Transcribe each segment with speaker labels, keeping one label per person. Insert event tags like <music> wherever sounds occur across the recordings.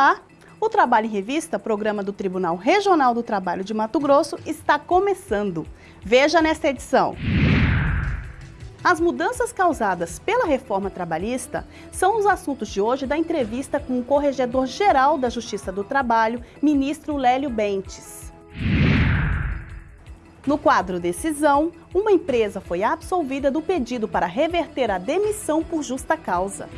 Speaker 1: Olá! O Trabalho em Revista, programa do Tribunal Regional do Trabalho de Mato Grosso, está começando. Veja nesta edição. As mudanças causadas pela reforma trabalhista são os assuntos de hoje da entrevista com o Corregedor-Geral da Justiça do Trabalho, ministro Lélio Bentes. No quadro Decisão, uma empresa foi absolvida do pedido para reverter a demissão por justa causa.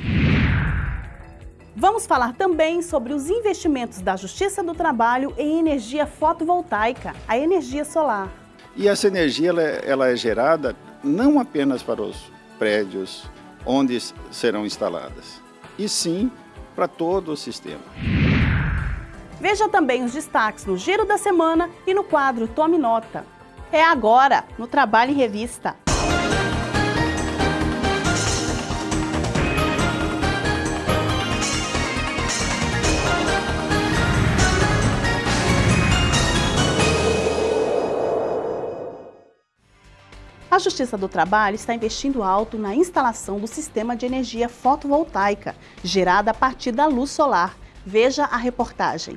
Speaker 1: Vamos falar também sobre os investimentos da Justiça do Trabalho em energia fotovoltaica, a energia solar.
Speaker 2: E essa energia ela, é, ela é gerada não apenas para os prédios onde serão instaladas, e sim para todo o sistema.
Speaker 1: Veja também os destaques no Giro da Semana e no quadro Tome Nota. É agora, no Trabalho em Revista. A Justiça do Trabalho está investindo alto na instalação do sistema de energia fotovoltaica, gerada a partir da luz solar. Veja a reportagem.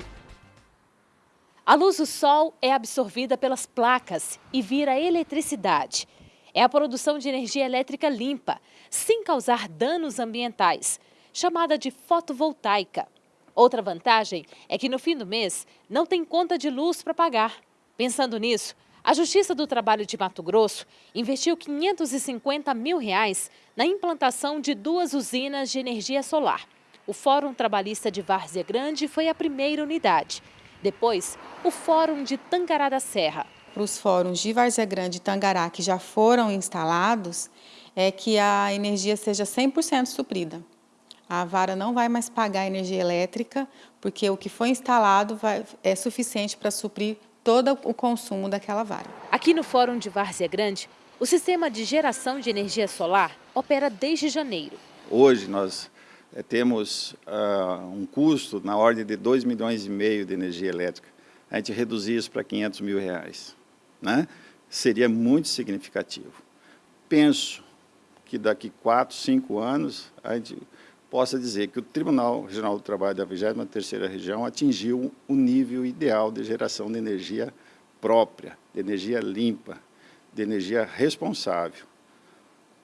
Speaker 3: A luz do sol é absorvida pelas placas e vira eletricidade. É a produção de energia elétrica limpa, sem causar danos ambientais, chamada de fotovoltaica. Outra vantagem é que no fim do mês não tem conta de luz para pagar. Pensando nisso, a Justiça do Trabalho de Mato Grosso investiu 550 mil reais na implantação de duas usinas de energia solar. O Fórum Trabalhista de Várzea Grande foi a primeira unidade. Depois, o Fórum de Tangará da Serra.
Speaker 4: Para os fóruns de Várzea Grande e Tangará que já foram instalados, é que a energia seja 100% suprida. A vara não vai mais pagar energia elétrica, porque o que foi instalado vai, é suficiente para suprir todo o consumo daquela vara.
Speaker 3: Aqui no Fórum de Várzea Grande, o sistema de geração de energia solar opera desde janeiro.
Speaker 2: Hoje nós é, temos uh, um custo na ordem de 2 milhões e meio de energia elétrica. A gente reduzir isso para 500 mil reais. Né? Seria muito significativo. Penso que daqui 4, 5 anos a gente possa dizer que o Tribunal Regional do Trabalho da 23ª Região atingiu o nível ideal de geração de energia própria, de energia limpa, de energia responsável.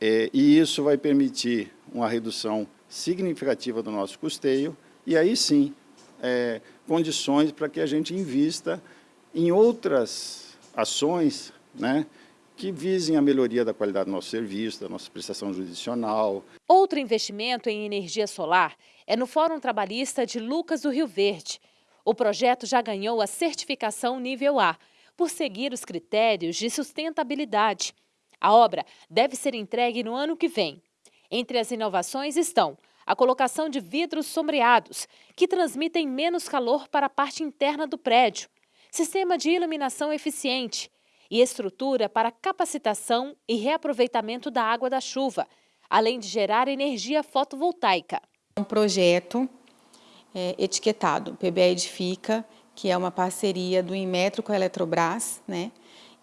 Speaker 2: É, e isso vai permitir uma redução significativa do nosso custeio e aí sim, é, condições para que a gente invista em outras ações, né, que visem a melhoria da qualidade do nosso serviço, da nossa prestação judicional.
Speaker 3: Outro investimento em energia solar é no Fórum Trabalhista de Lucas do Rio Verde. O projeto já ganhou a certificação nível A, por seguir os critérios de sustentabilidade. A obra deve ser entregue no ano que vem. Entre as inovações estão a colocação de vidros sombreados, que transmitem menos calor para a parte interna do prédio, sistema de iluminação eficiente, e estrutura para capacitação e reaproveitamento da água da chuva, além de gerar energia fotovoltaica.
Speaker 4: Um projeto é, etiquetado, PBE Edifica, que é uma parceria do Inmetro com a Eletrobras, né?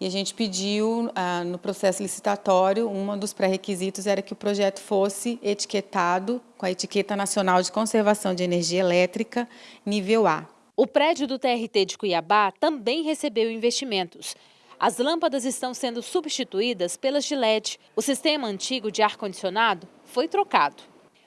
Speaker 4: E a gente pediu, ah, no processo licitatório, um dos pré-requisitos era que o projeto fosse etiquetado com a etiqueta nacional de conservação de energia elétrica nível A.
Speaker 3: O prédio do TRT de Cuiabá também recebeu investimentos. As lâmpadas estão sendo substituídas pelas de LED. O sistema antigo de ar-condicionado foi trocado.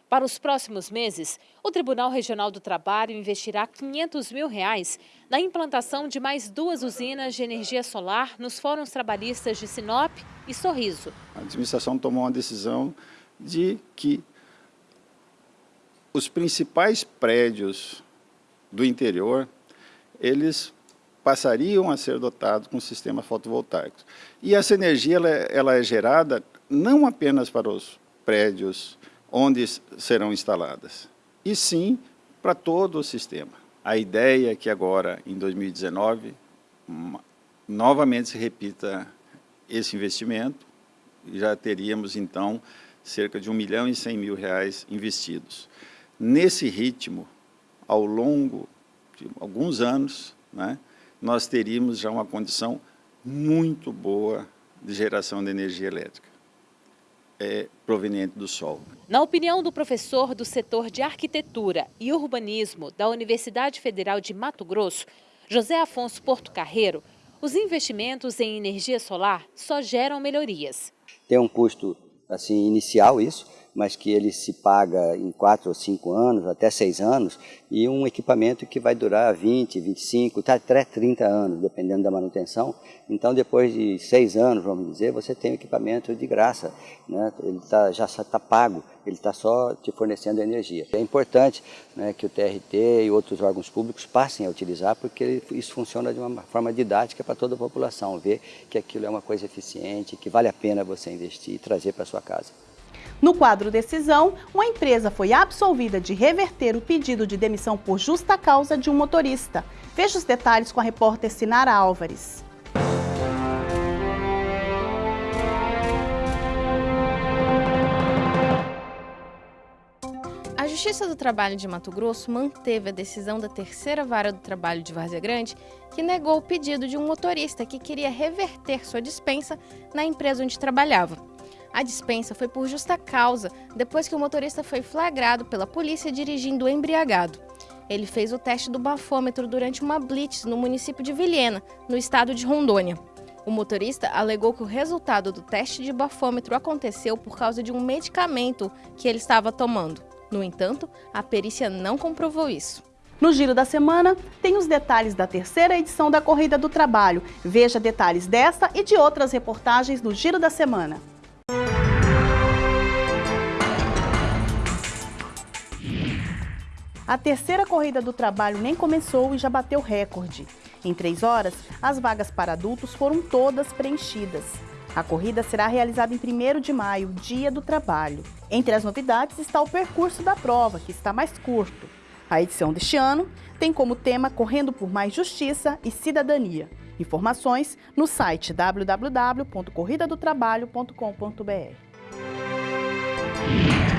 Speaker 3: Para os próximos meses, o Tribunal Regional do Trabalho investirá 500 mil reais na implantação de mais duas usinas de energia solar nos fóruns trabalhistas de Sinop e Sorriso.
Speaker 2: A administração tomou uma decisão de que os principais prédios do interior, eles passariam a ser dotados com sistemas fotovoltaicos. E essa energia ela é, ela é gerada não apenas para os prédios onde serão instaladas, e sim para todo o sistema. A ideia é que agora, em 2019, novamente se repita esse investimento, e já teríamos, então, cerca de 1 milhão e 100 mil reais investidos. Nesse ritmo, ao longo de alguns anos, né, nós teríamos já uma condição muito boa de geração de energia elétrica. é, proveniente do sol.
Speaker 3: Na opinião do professor do setor de arquitetura e urbanismo da Universidade Federal de Mato Grosso, José Afonso Porto Carreiro, os investimentos em energia solar só geram melhorias.
Speaker 5: Tem um custo assim inicial isso, mas que ele se paga em 4 ou 5 anos, até 6 anos, e um equipamento que vai durar 20, 25, até 30 anos, dependendo da manutenção. Então, depois de 6 anos, vamos dizer, você tem o equipamento de graça, né? ele tá, já está pago, ele está só te fornecendo energia. É importante né, que o TRT e outros órgãos públicos passem a utilizar, porque isso funciona de uma forma didática para toda a população, ver que aquilo é uma coisa eficiente, que vale a pena você investir e trazer para sua casa.
Speaker 1: No quadro decisão, uma empresa foi absolvida de reverter o pedido de demissão por justa causa de um motorista. Veja os detalhes com a repórter Sinara Álvares.
Speaker 6: A Justiça do Trabalho de Mato Grosso manteve a decisão da terceira vara do trabalho de Várzea Grande, que negou o pedido de um motorista que queria reverter sua dispensa na empresa onde trabalhava. A dispensa foi por justa causa, depois que o motorista foi flagrado pela polícia dirigindo embriagado. Ele fez o teste do bafômetro durante uma blitz no município de Vilhena, no estado de Rondônia. O motorista alegou que o resultado do teste de bafômetro aconteceu por causa de um medicamento que ele estava tomando. No entanto, a perícia não comprovou isso.
Speaker 1: No Giro da Semana, tem os detalhes da terceira edição da Corrida do Trabalho. Veja detalhes dessa e de outras reportagens no Giro da Semana. A terceira corrida do trabalho nem começou e já bateu recorde. Em três horas, as vagas para adultos foram todas preenchidas. A corrida será realizada em 1 de maio, dia do trabalho. Entre as novidades está o percurso da prova, que está mais curto. A edição deste ano tem como tema Correndo por Mais Justiça e Cidadania. Informações no site www.corridadotrabalho.com.br.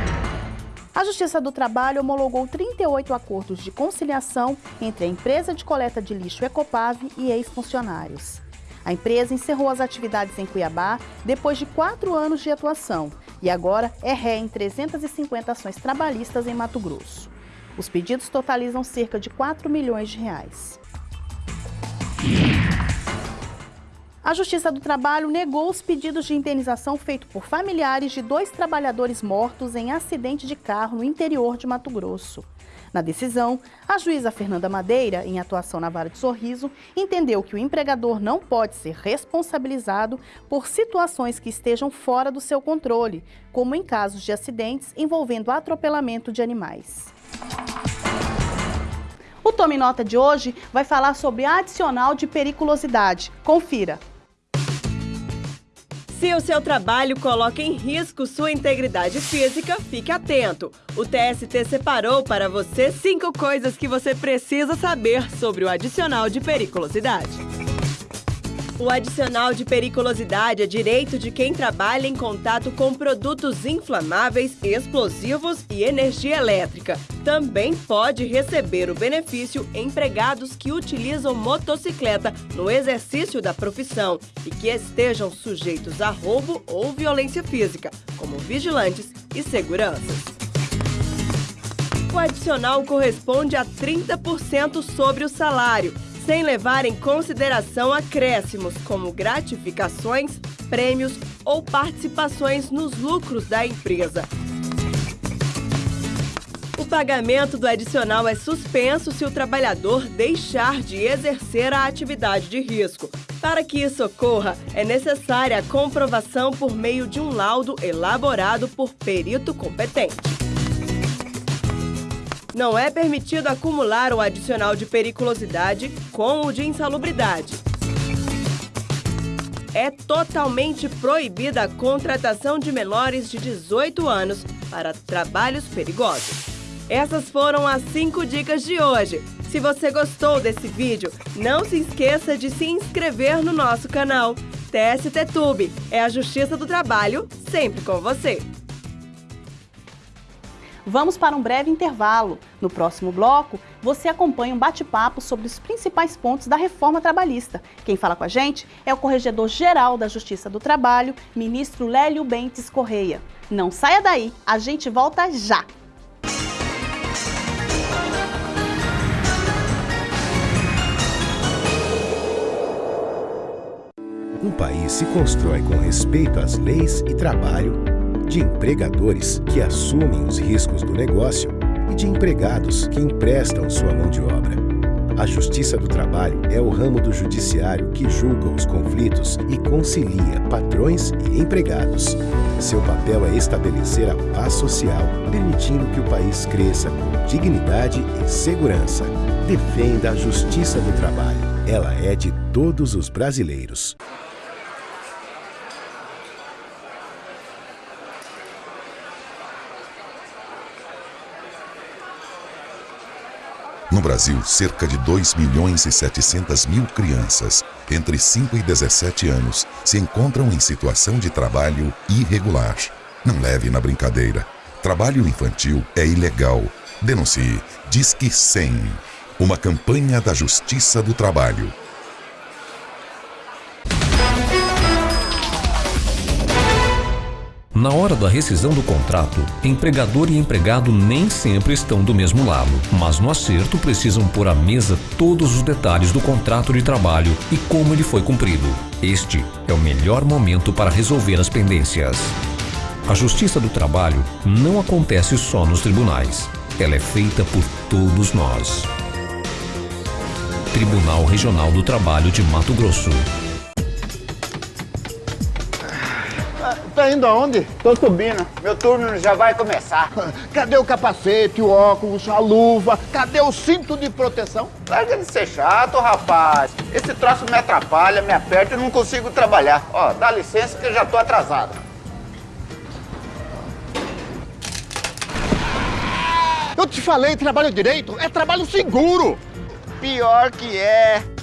Speaker 1: A Justiça do Trabalho homologou 38 acordos de conciliação entre a empresa de coleta de lixo Ecopave e ex-funcionários. A empresa encerrou as atividades em Cuiabá depois de quatro anos de atuação e agora é ré em 350 ações trabalhistas em Mato Grosso. Os pedidos totalizam cerca de 4 milhões de reais. A Justiça do Trabalho negou os pedidos de indenização feitos por familiares de dois trabalhadores mortos em acidente de carro no interior de Mato Grosso. Na decisão, a juíza Fernanda Madeira, em atuação na vara de sorriso, entendeu que o empregador não pode ser responsabilizado por situações que estejam fora do seu controle, como em casos de acidentes envolvendo atropelamento de animais. O Tome Nota de hoje vai falar sobre adicional de periculosidade. Confira!
Speaker 7: Se o seu trabalho coloca em risco sua integridade física, fique atento. O TST separou para você cinco coisas que você precisa saber sobre o adicional de periculosidade. O adicional de periculosidade é direito de quem trabalha em contato com produtos inflamáveis, explosivos e energia elétrica. Também pode receber o benefício empregados que utilizam motocicleta no exercício da profissão e que estejam sujeitos a roubo ou violência física, como vigilantes e seguranças. O adicional corresponde a 30% sobre o salário sem levar em consideração acréscimos como gratificações, prêmios ou participações nos lucros da empresa. O pagamento do adicional é suspenso se o trabalhador deixar de exercer a atividade de risco. Para que isso ocorra, é necessária a comprovação por meio de um laudo elaborado por perito competente. Não é permitido acumular o adicional de periculosidade com o de insalubridade. É totalmente proibida a contratação de menores de 18 anos para trabalhos perigosos. Essas foram as 5 dicas de hoje. Se você gostou desse vídeo, não se esqueça de se inscrever no nosso canal. TST Tube é a Justiça do Trabalho sempre com você.
Speaker 1: Vamos para um breve intervalo. No próximo bloco, você acompanha um bate-papo sobre os principais pontos da reforma trabalhista. Quem fala com a gente é o Corregedor-Geral da Justiça do Trabalho, ministro Lélio Bentes Correia. Não saia daí, a gente volta já!
Speaker 8: Um país se constrói com respeito às leis e trabalho de empregadores que assumem os riscos do negócio e de empregados que emprestam sua mão de obra. A Justiça do Trabalho é o ramo do judiciário que julga os conflitos e concilia patrões e empregados. Seu papel é estabelecer a paz social, permitindo que o país cresça com dignidade e segurança. Defenda a Justiça do Trabalho. Ela é de todos os brasileiros.
Speaker 9: No Brasil, cerca de 2 milhões e 700 mil crianças entre 5 e 17 anos se encontram em situação de trabalho irregular. Não leve na brincadeira. Trabalho infantil é ilegal. Denuncie. Disque 100. Uma campanha da Justiça do Trabalho.
Speaker 10: Na hora da rescisão do contrato, empregador e empregado nem sempre estão do mesmo lado, mas no acerto precisam pôr à mesa todos os detalhes do contrato de trabalho e como ele foi cumprido. Este é o melhor momento para resolver as pendências. A justiça do trabalho não acontece só nos tribunais. Ela é feita por todos nós. Tribunal Regional do Trabalho de Mato Grosso.
Speaker 11: Tá indo aonde?
Speaker 12: Tô subindo. Meu turno já vai começar. <laughs>
Speaker 11: Cadê o capacete, o óculos, a luva? Cadê o cinto de proteção?
Speaker 12: Larga de ser chato, rapaz. Esse troço me atrapalha, me aperta e não consigo trabalhar. Ó, dá licença que eu já tô atrasado.
Speaker 11: Eu te falei, trabalho direito é trabalho seguro.
Speaker 12: Pior que é.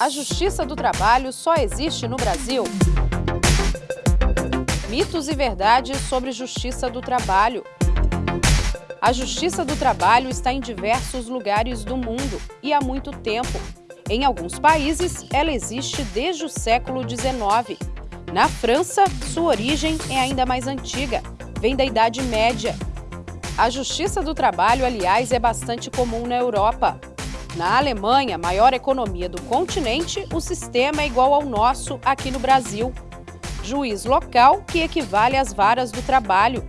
Speaker 13: A Justiça do Trabalho só existe no Brasil? Mitos e verdades sobre Justiça do Trabalho. A Justiça do Trabalho está em diversos lugares do mundo e há muito tempo. Em alguns países, ela existe desde o século XIX. Na França, sua origem é ainda mais antiga, vem da Idade Média. A Justiça do Trabalho, aliás, é bastante comum na Europa. Na Alemanha, maior economia do continente, o sistema é igual ao nosso aqui no Brasil. Juiz local, que equivale às varas do trabalho.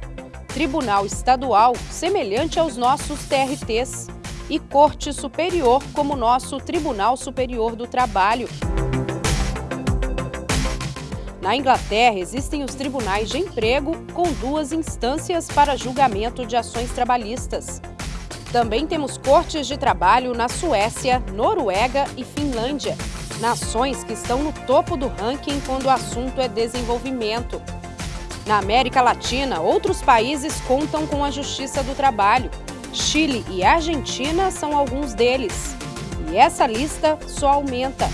Speaker 13: Tribunal estadual, semelhante aos nossos TRTs. E Corte Superior, como nosso Tribunal Superior do Trabalho. Na Inglaterra, existem os tribunais de emprego, com duas instâncias para julgamento de ações trabalhistas. Também temos cortes de trabalho na Suécia, Noruega e Finlândia, nações que estão no topo do ranking quando o assunto é desenvolvimento. Na América Latina, outros países contam com a Justiça do Trabalho. Chile e Argentina são alguns deles. E essa lista só aumenta.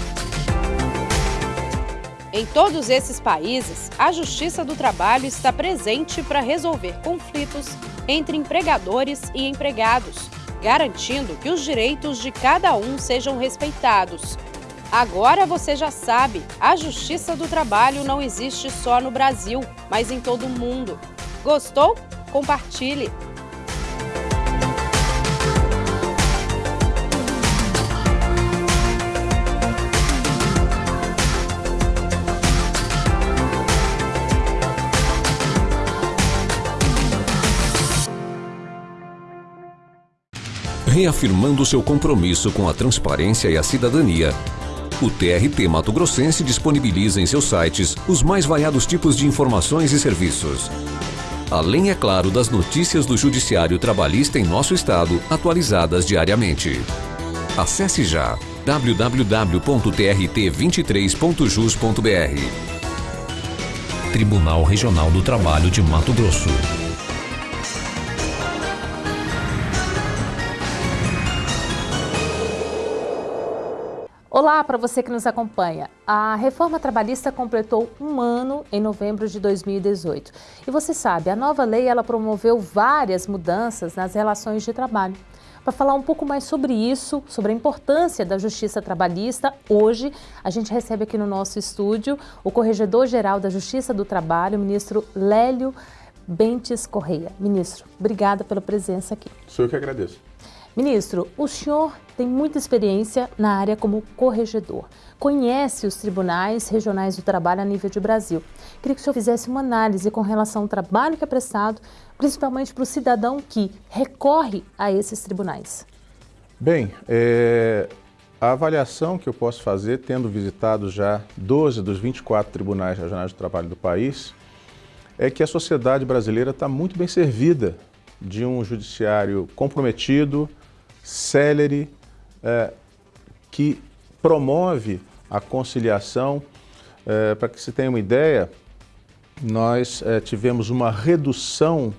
Speaker 3: Em todos esses países, a Justiça do Trabalho está presente para resolver conflitos entre empregadores e empregados, garantindo que os direitos de cada um sejam respeitados. Agora você já sabe, a Justiça do Trabalho não existe só no Brasil, mas em todo o mundo. Gostou? Compartilhe!
Speaker 10: Reafirmando seu compromisso com a transparência e a cidadania, o TRT Mato Grossense disponibiliza em seus sites os mais variados tipos de informações e serviços. Além, é claro, das notícias do Judiciário Trabalhista em nosso estado, atualizadas diariamente. Acesse já www.trt23.jus.br Tribunal Regional do Trabalho de Mato Grosso.
Speaker 3: Olá para você que nos acompanha. A reforma trabalhista completou um ano em novembro de 2018. E você sabe, a nova lei ela promoveu várias mudanças nas relações de trabalho. Para falar um pouco mais sobre isso, sobre a importância da justiça trabalhista, hoje a gente recebe aqui no nosso estúdio o Corregedor-Geral da Justiça do Trabalho, o ministro Lélio Bentes Correia. Ministro, obrigada pela presença aqui.
Speaker 14: Sou eu que agradeço.
Speaker 3: Ministro, o senhor tem muita experiência na área como corregedor. Conhece os tribunais regionais do trabalho a nível de Brasil. Queria que o senhor fizesse uma análise com relação ao trabalho que é prestado, principalmente para o cidadão que recorre a esses tribunais.
Speaker 14: Bem, é, a avaliação que eu posso fazer, tendo visitado já 12 dos 24 tribunais regionais do trabalho do país, é que a sociedade brasileira está muito bem servida de um judiciário comprometido, célere, é, que promove a conciliação. É, Para que se tenha uma ideia, nós é, tivemos uma redução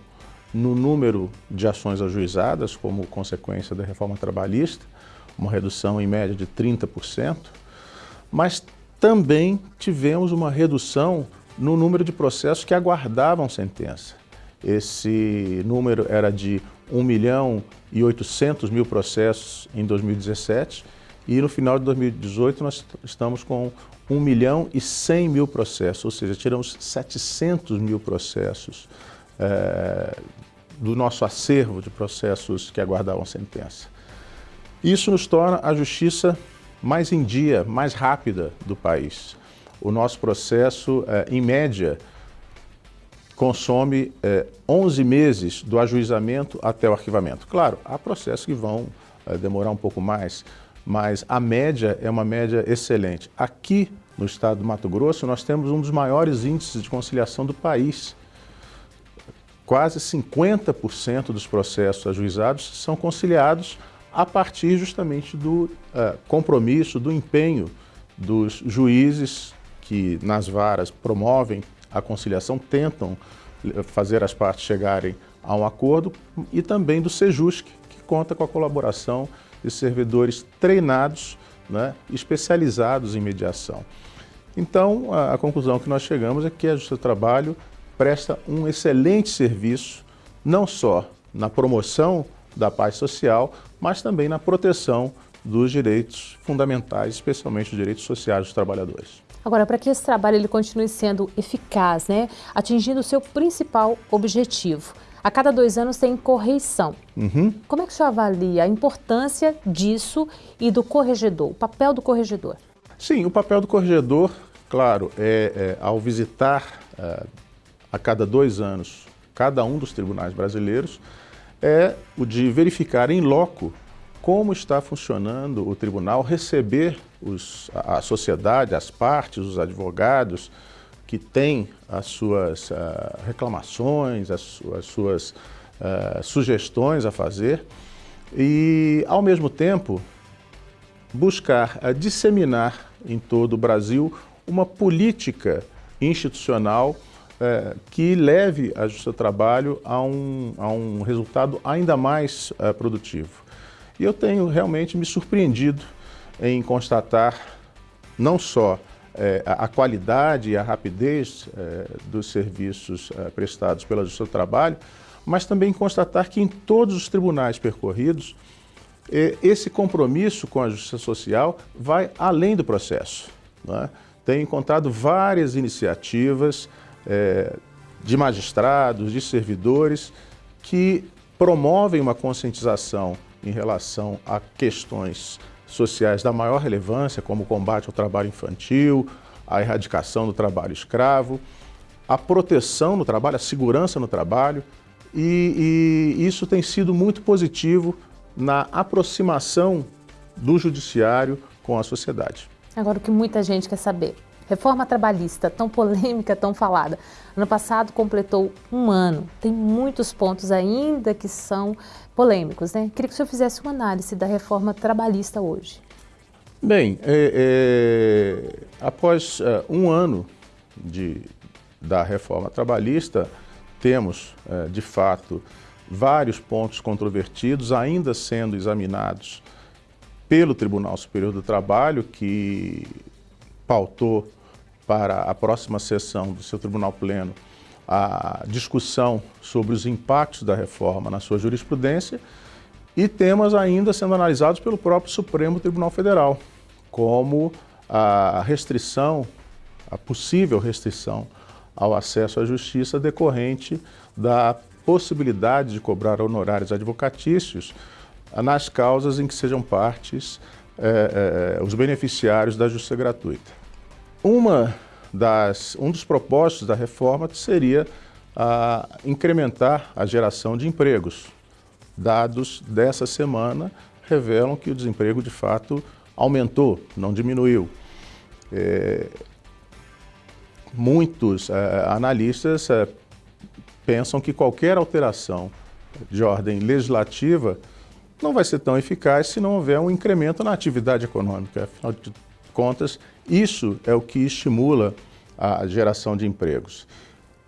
Speaker 14: no número de ações ajuizadas como consequência da reforma trabalhista, uma redução em média de 30%, mas também tivemos uma redução no número de processos que aguardavam sentença. Esse número era de 1 milhão e 800 mil processos em 2017 e no final de 2018 nós estamos com 1 milhão e 100 mil processos, ou seja, tiramos 700 mil processos é, do nosso acervo de processos que aguardavam sentença. Isso nos torna a justiça mais em dia, mais rápida do país. O nosso processo, é, em média, consome é, 11 meses do ajuizamento até o arquivamento. Claro, há processos que vão é, demorar um pouco mais, mas a média é uma média excelente. Aqui no estado do Mato Grosso, nós temos um dos maiores índices de conciliação do país. Quase 50% dos processos ajuizados são conciliados a partir justamente do uh, compromisso, do empenho dos juízes que nas varas promovem a conciliação, tentam fazer as partes chegarem a um acordo, e também do Sejusc, que conta com a colaboração de servidores treinados, né, especializados em mediação. Então, a, a, conclusão que nós chegamos é que a Justiça do Trabalho presta um excelente serviço, não só na promoção da paz social, mas também na proteção dos direitos fundamentais, especialmente os direitos sociais dos trabalhadores.
Speaker 3: Agora, para que esse trabalho ele continue sendo eficaz, né, atingindo o seu principal objetivo, a cada dois anos tem correição.
Speaker 14: Uhum.
Speaker 3: Como é que o senhor avalia a importância disso e do corregedor, o papel do corregedor?
Speaker 14: Sim, o papel do corregedor, claro, é, é ao visitar é, a cada dois anos cada um dos tribunais brasileiros, é o de verificar em loco como está funcionando o tribunal, receber os, a, a, sociedade, as partes, os advogados que têm as suas uh, reclamações, as, as suas uh, sugestões a fazer e, ao mesmo tempo, buscar uh, disseminar em todo o Brasil uma política institucional que leve a Justiça do Trabalho a um, a um resultado ainda mais produtivo. E eu tenho realmente me surpreendido em constatar não só é, a qualidade e a rapidez é, dos serviços é, prestados pela Justiça do Trabalho, mas também constatar que em todos os tribunais percorridos, é, esse compromisso com a justiça social vai além do processo. Né? Tenho encontrado várias iniciativas é, de magistrados, de servidores, que promovem uma conscientização em relação a questões sociais da maior relevância, como o combate ao trabalho infantil, a erradicação do trabalho escravo, a proteção no trabalho, a segurança no trabalho, e, e isso tem sido muito positivo na aproximação do judiciário com a sociedade.
Speaker 3: Agora, o que muita gente quer saber, reforma trabalhista, tão polêmica, tão falada, ano passado completou um ano, tem muitos pontos ainda que são polêmicos, né? Queria que o senhor fizesse uma análise da reforma trabalhista hoje.
Speaker 14: Bem, é, é, após é, um ano de, da reforma trabalhista, temos, é, de fato, vários pontos controvertidos ainda sendo examinados pelo Tribunal Superior do Trabalho, que pautou para a próxima sessão do seu Tribunal Pleno a discussão sobre os impactos da reforma na sua jurisprudência e temas ainda sendo analisados pelo próprio Supremo Tribunal Federal, como a restrição, a possível restrição ao acesso à justiça decorrente da possibilidade de cobrar honorários advocatícios nas causas em que sejam partes é, é, os beneficiários da justiça gratuita. Uma das, um dos propósitos da reforma seria a, incrementar a geração de empregos. Dados dessa semana revelam que o desemprego de fato aumentou, não diminuiu. É, muitos é, analistas é, pensam que qualquer alteração de ordem legislativa não vai ser tão eficaz se não houver um incremento na atividade econômica. Afinal de contas, isso é o que estimula a geração de empregos.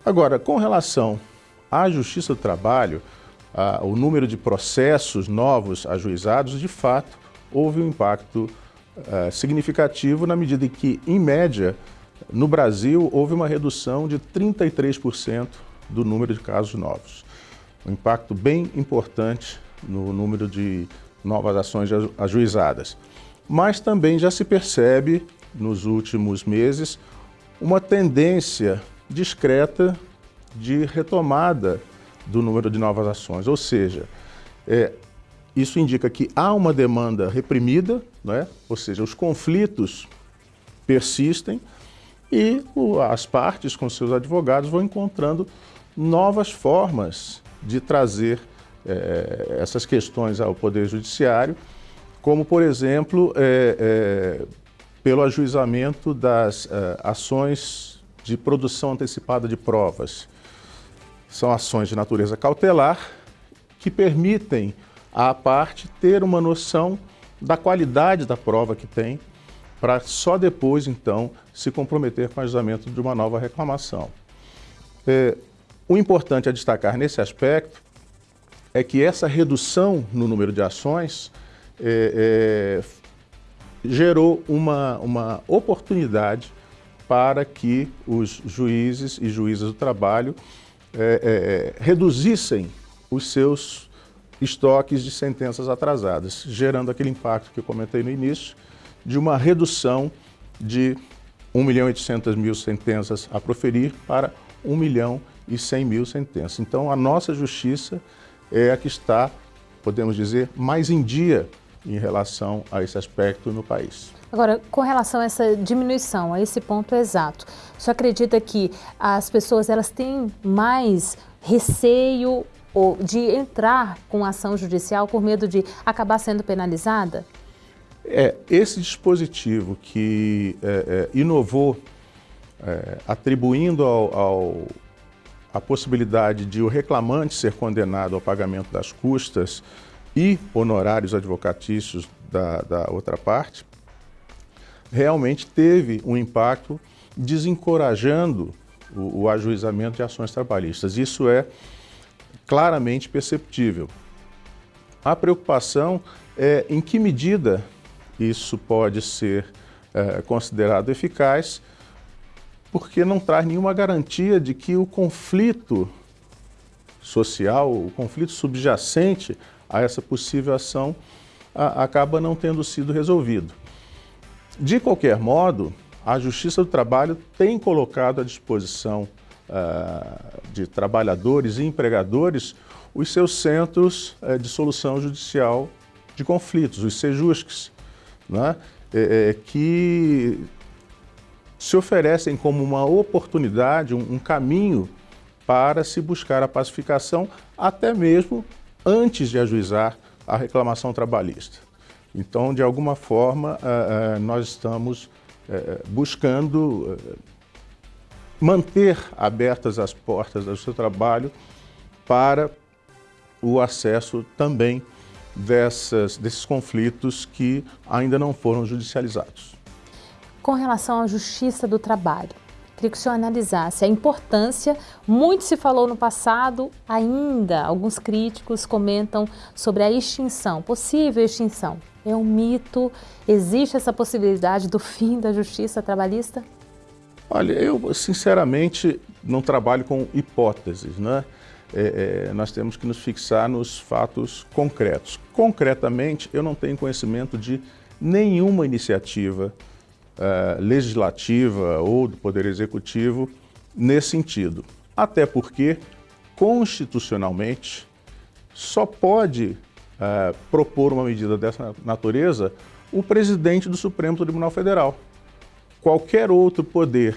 Speaker 14: Agora, com relação à Justiça do Trabalho, a, o número de processos novos ajuizados, de fato, houve um impacto uh, significativo na medida em que, em média, no Brasil, houve uma redução de 33% do número de casos novos. Um impacto bem importante no número de novas ações ajuizadas. Mas também já se percebe, nos últimos meses, uma tendência discreta de retomada do número de novas ações. Ou seja, é, isso indica que há uma demanda reprimida, é? ou seja, os conflitos persistem e as partes com seus advogados vão encontrando novas formas de trazer é, essas questões ao Poder Judiciário, como, por exemplo, é, é, pelo ajuizamento das ações de produção antecipada de provas. São ações de natureza cautelar que permitem à parte ter uma noção da qualidade da prova que tem, para só depois, então, se comprometer com o ajuizamento de uma nova reclamação. É, o importante a destacar nesse aspecto é que essa redução no número de ações é, é, gerou uma, uma oportunidade para que os juízes e juízas do trabalho é, é, é reduzissem os seus estoques de sentenças atrasadas, gerando aquele impacto que eu comentei no início, de uma redução de 1 milhão e 800 mil sentenças a proferir para 1 milhão e 100 mil sentenças. Então, a nossa justiça é a que está, podemos dizer, mais em dia em relação a esse aspecto no país.
Speaker 3: Agora, com relação a essa diminuição, a esse ponto exato, você acredita que as pessoas elas têm mais receio de entrar com ação judicial por medo de acabar sendo penalizada?
Speaker 14: É, esse dispositivo que é, é, inovou, é, atribuindo ao, ao, a possibilidade de o reclamante ser condenado ao pagamento das custas e honorários advocatícios da, da outra parte, realmente teve um impacto desencorajando o, o ajuizamento de ações trabalhistas. Isso é claramente perceptível. A preocupação é em que medida isso pode ser é, considerado eficaz, porque não traz nenhuma garantia de que o conflito social, o conflito subjacente a essa possível ação a, acaba não tendo sido resolvido. De qualquer modo, a Justiça do Trabalho tem colocado à disposição uh, de trabalhadores e empregadores os seus centros uh, de solução judicial de conflitos, os SEJUSCs, né? é, é, que se oferecem como uma oportunidade, um, um caminho para se buscar a pacificação, até mesmo antes de ajuizar a reclamação trabalhista. Então, de alguma forma, uh, uh, nós estamos uh, buscando manter abertas as portas do seu trabalho para o acesso também dessas, desses conflitos que ainda não foram judicializados.
Speaker 3: Com relação à justiça do trabalho, queria que o senhor analisasse a importância, muito se falou no passado, ainda alguns críticos comentam sobre a extinção, possível extinção. É um mito? Existe essa possibilidade do fim da justiça trabalhista?
Speaker 14: Olha, eu sinceramente não trabalho com hipóteses, né? É, é, nós temos que nos fixar nos fatos concretos. Concretamente, eu não tenho conhecimento de nenhuma iniciativa uh, legislativa ou do Poder Executivo nesse sentido. Até porque, constitucionalmente, só pode uh, propor uma medida dessa natureza o presidente do Supremo Tribunal Federal qualquer outro poder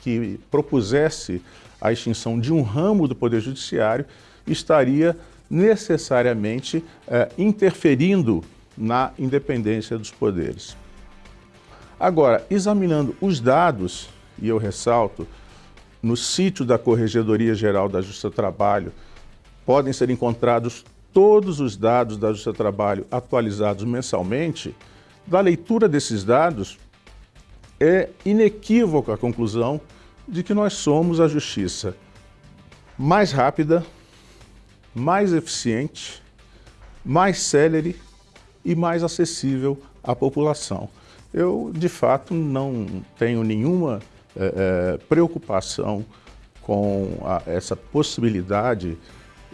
Speaker 14: que propusesse a extinção de um ramo do Poder Judiciário estaria necessariamente eh, interferindo na independência dos poderes. Agora, examinando os dados, e eu ressalto, no sítio da Corregedoria Geral da Justiça do Trabalho, podem ser encontrados todos os dados da Justiça do Trabalho atualizados mensalmente, da leitura desses dados, é inequívoca a conclusão de que nós somos a justiça mais rápida, mais eficiente, mais célere e mais acessível à população. Eu, de fato, não tenho nenhuma é, preocupação com a, essa possibilidade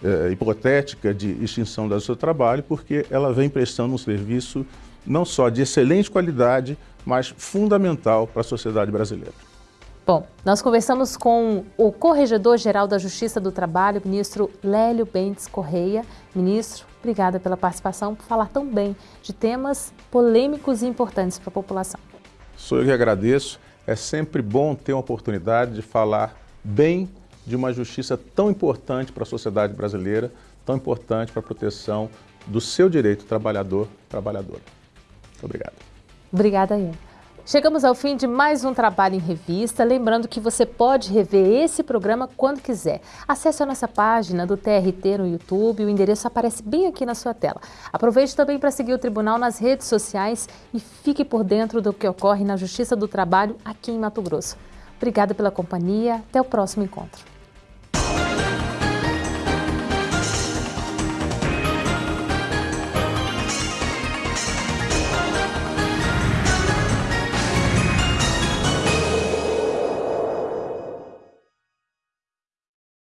Speaker 14: é, hipotética de extinção do seu trabalho, porque ela vem prestando um serviço não só de excelente qualidade, mas fundamental para a sociedade brasileira.
Speaker 3: Bom, nós conversamos com o Corregedor-Geral da Justiça do Trabalho, ministro Lélio Bentes Correia. Ministro, obrigada pela participação, por falar tão bem de temas polêmicos e importantes para a população.
Speaker 14: Sou eu que agradeço. É sempre bom ter uma oportunidade de falar bem de uma justiça tão importante para a sociedade brasileira, tão importante para a proteção do seu direito trabalhador-trabalhadora. Obrigado.
Speaker 3: Obrigada, Ian. Chegamos ao fim de mais um Trabalho em Revista. Lembrando que você pode rever esse programa quando quiser. Acesse a nossa página do TRT no YouTube, o endereço aparece bem aqui na sua tela. Aproveite também para seguir o Tribunal nas redes sociais e fique por dentro do que ocorre na Justiça do Trabalho aqui em Mato Grosso. Obrigada pela companhia, até o próximo encontro.